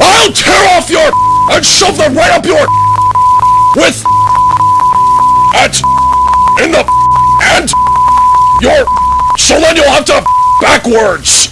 I'll tear off your and shove them right up your with at in the and your so then you'll have to backwards.